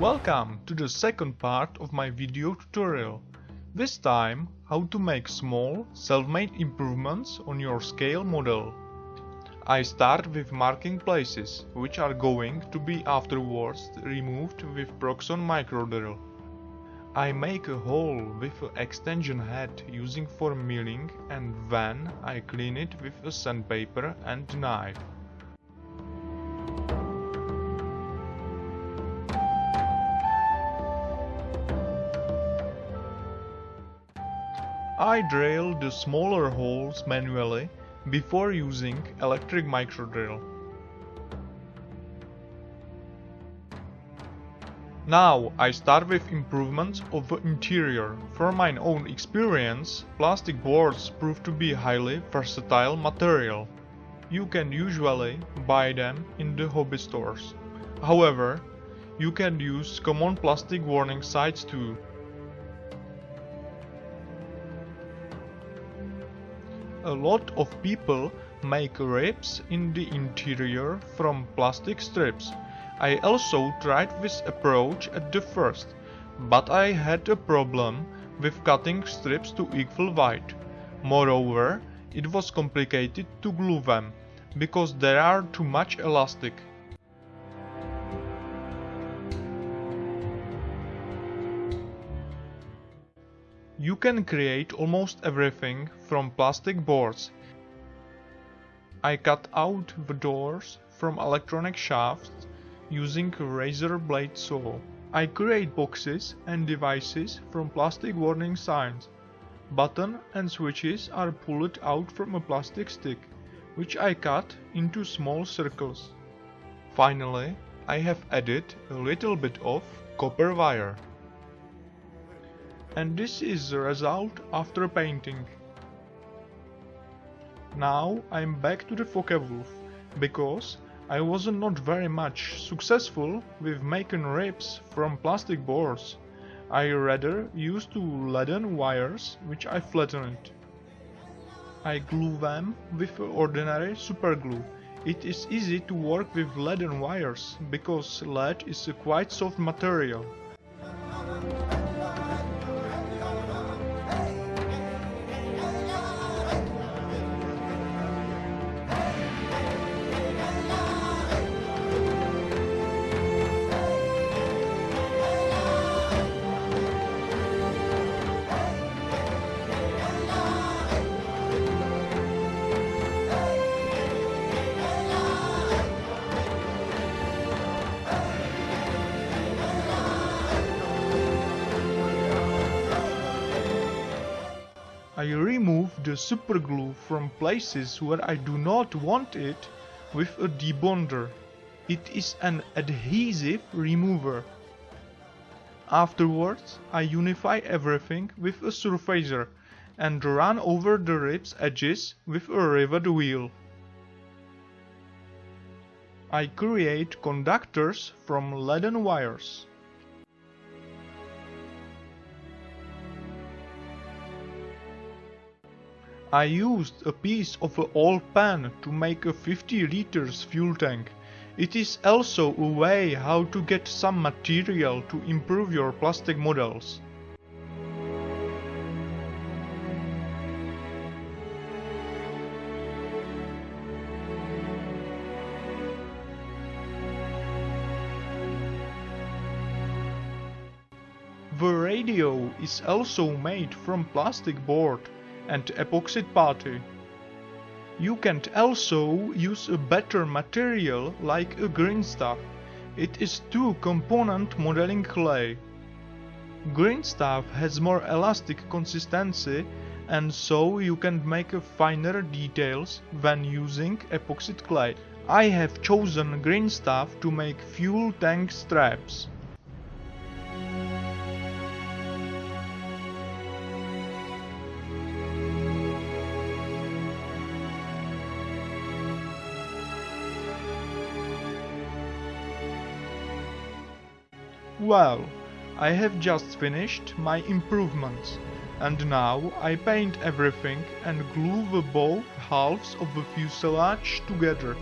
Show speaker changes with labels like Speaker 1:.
Speaker 1: Welcome to the second part of my video tutorial. This time how to make small self-made improvements on your scale model. I start with marking places, which are going to be afterwards removed with Proxxon microdrill. I make a hole with an extension head using for milling and then I clean it with a sandpaper and knife. I drill the smaller holes manually before using electric microdrill. Now I start with improvements of the interior. From my own experience, plastic boards prove to be highly versatile material. You can usually buy them in the hobby stores. However, you can use common plastic warning signs too. A lot of people make ribs in the interior from plastic strips. I also tried this approach at the first, but I had a problem with cutting strips to equal width. Moreover, it was complicated to glue them, because there are too much elastic. You can create almost everything from plastic boards. I cut out the doors from electronic shafts using a razor blade saw. I create boxes and devices from plastic warning signs. Button and switches are pulled out from a plastic stick, which I cut into small circles. Finally, I have added a little bit of copper wire and this is the result after painting. Now I'm back to the Focke-Wulf, because I was not very much successful with making ribs from plastic boards. I rather used two leaden wires which I flattened. I glue them with ordinary superglue. It is easy to work with leaden wires because lead is a quite soft material. I remove the superglue from places where I do not want it with a debonder. It is an adhesive remover. Afterwards, I unify everything with a surfacer and run over the ribs edges with a rivet wheel. I create conductors from leaden wires. I used a piece of an old pan to make a 50 liters fuel tank. It is also a way how to get some material to improve your plastic models. The radio is also made from plastic board and epoxy putty. You can also use a better material like a green stuff. It is two component modeling clay. Green stuff has more elastic consistency and so you can make finer details when using epoxy clay. I have chosen green stuff to make fuel tank straps. Well, I have just finished my improvements. And now I paint everything and glue the both halves of the fuselage together.